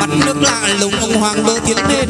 mặt nước lạ lùng ông hoàng bơ tiến lên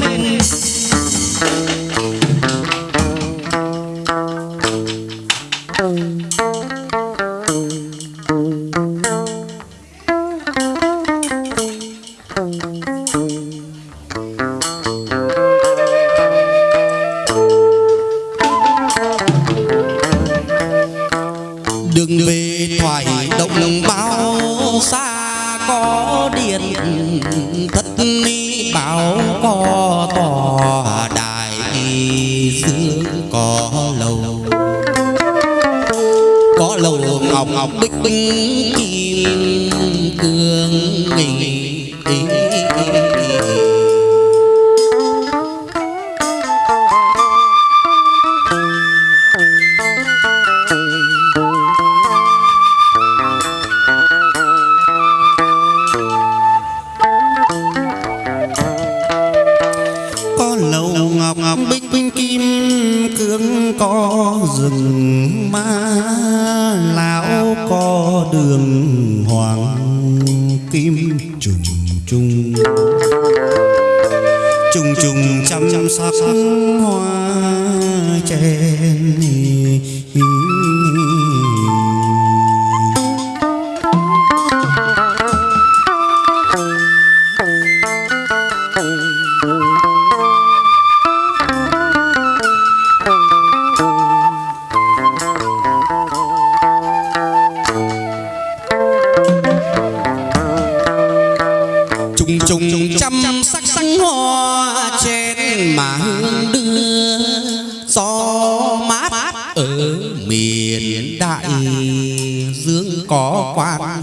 có ngọc ngọc bích bích kim cương nghỉ chung. Chung chung chăm sóc sắc hoa chen trăm sắc sắc hoa trên mà hương đưa, gió mát ở miền đại dương có quan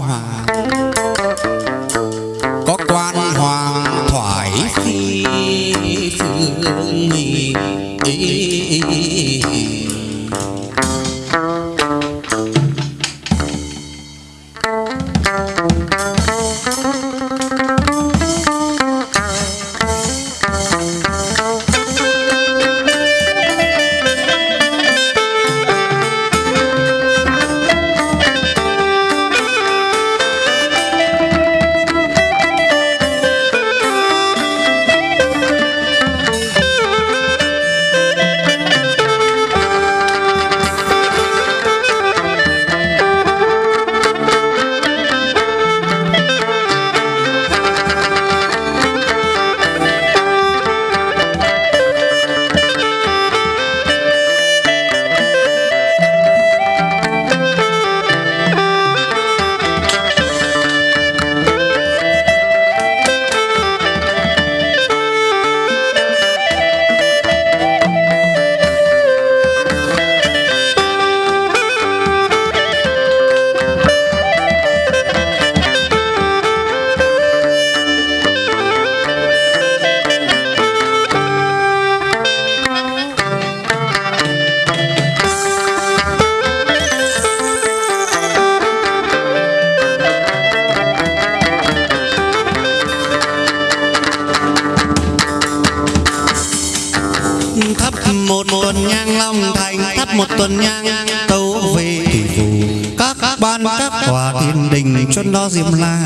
một tuần nhang tấu về thủy phủ các ban các tòa thiên đình cho nó diêm la.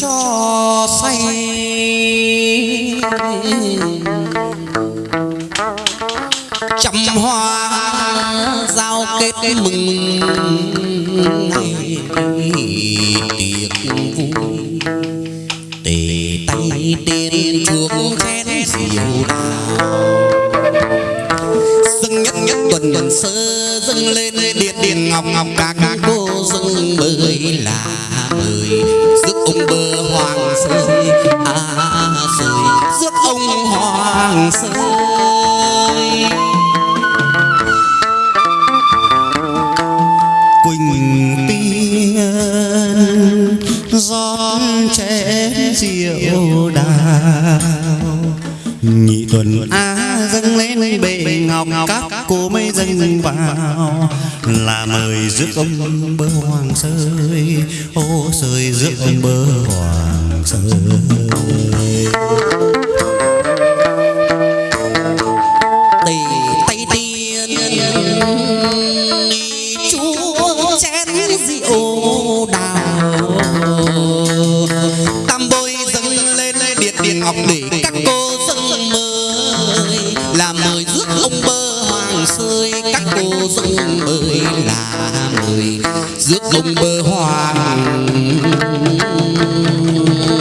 Cho say. Trăm hoa giao kết mừng ngày. Tiệc vui tề tay tiên chuông chén rượu đào. Dâng nhất nhất tuần tuần sớm dâng lên điện điện ngọc ngọc, ca ca cô dâng bơi là bơi. Rước ông bơ hoàng à sơi à rồi rước ông hoàng sơi mời rước ông bơ hoàng sơi. Ô sơi rước ông bơ hoàng sơi tề rước ông bơ hoàng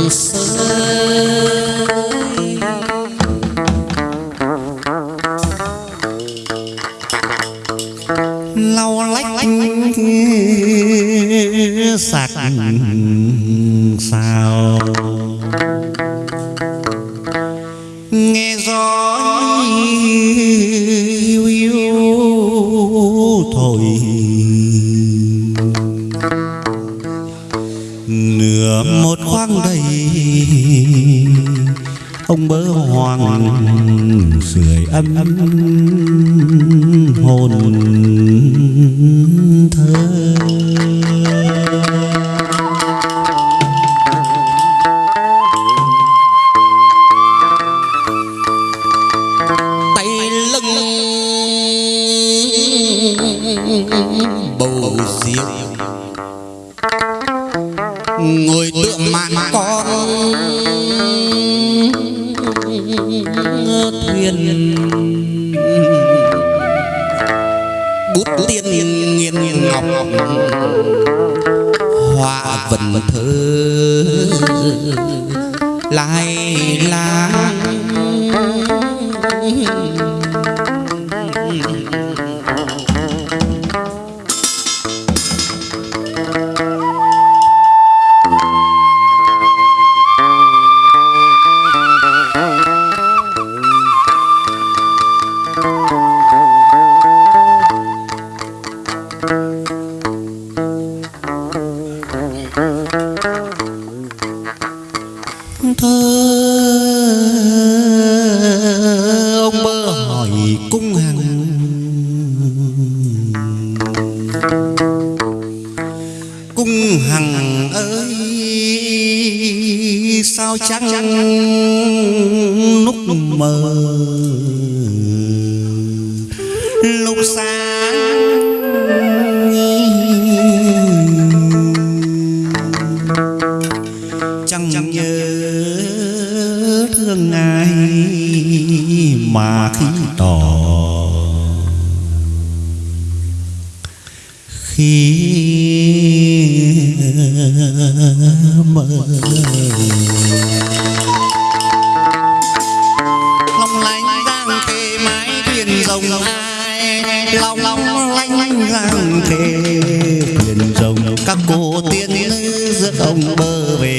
sơi lau lách sạc sao. Nghe gió yêu hiu thổi nửa một khoang đầy ông bơ hoàng sưởi ấm hồn thuyền bút tiên nghiên ngọc. Hoa vần thơ. Lai lang. Hằng ơi sao trắng lúc mờ? Lúc sáng chẳng nhớ thương ai mà khi tỏ? Khi mơ. Long lanh giang khê mái thuyền rồng ai, long long lanh lanh giang khê thuyền rồng. Các cô tiên nữ giữa ông bơ về